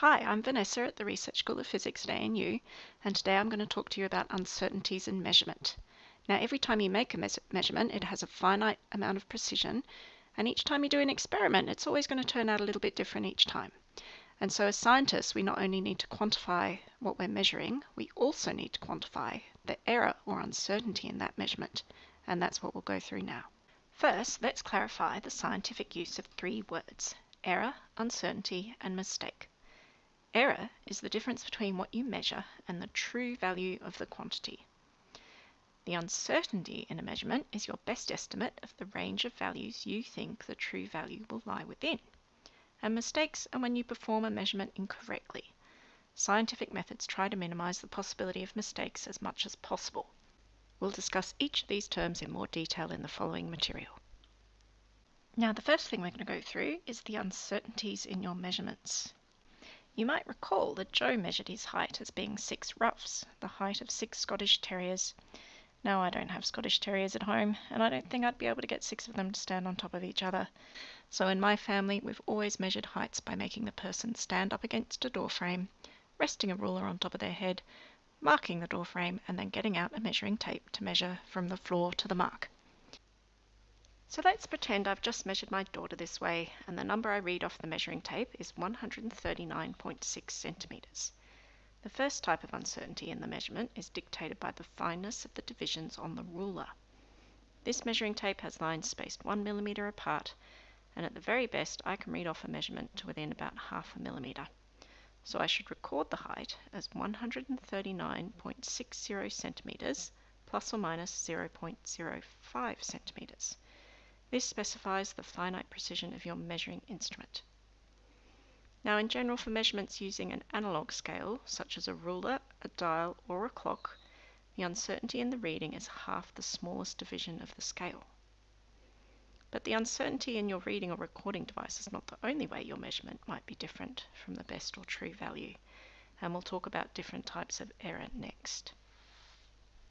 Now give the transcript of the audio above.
Hi, I'm Vanessa at the Research School of Physics at ANU, and today I'm going to talk to you about uncertainties in measurement. Now, every time you make a me measurement, it has a finite amount of precision, and each time you do an experiment, it's always going to turn out a little bit different each time. And so as scientists, we not only need to quantify what we're measuring, we also need to quantify the error or uncertainty in that measurement, and that's what we'll go through now. First, let's clarify the scientific use of three words, error, uncertainty, and mistake. Error is the difference between what you measure and the true value of the quantity. The uncertainty in a measurement is your best estimate of the range of values you think the true value will lie within. And mistakes are when you perform a measurement incorrectly. Scientific methods try to minimize the possibility of mistakes as much as possible. We'll discuss each of these terms in more detail in the following material. Now the first thing we're going to go through is the uncertainties in your measurements. You might recall that Joe measured his height as being six ruffs, the height of six Scottish Terriers. Now, I don't have Scottish Terriers at home, and I don't think I'd be able to get six of them to stand on top of each other. So in my family, we've always measured heights by making the person stand up against a door frame, resting a ruler on top of their head, marking the door frame, and then getting out a measuring tape to measure from the floor to the mark. So let's pretend I've just measured my daughter this way and the number I read off the measuring tape is 139.6 centimetres. The first type of uncertainty in the measurement is dictated by the fineness of the divisions on the ruler. This measuring tape has lines spaced 1 millimetre apart and at the very best I can read off a measurement to within about half a millimetre. So I should record the height as 139.60 centimetres plus or minus 0.05 centimetres. This specifies the finite precision of your measuring instrument. Now in general for measurements using an analog scale, such as a ruler, a dial or a clock, the uncertainty in the reading is half the smallest division of the scale. But the uncertainty in your reading or recording device is not the only way your measurement might be different from the best or true value, and we'll talk about different types of error next.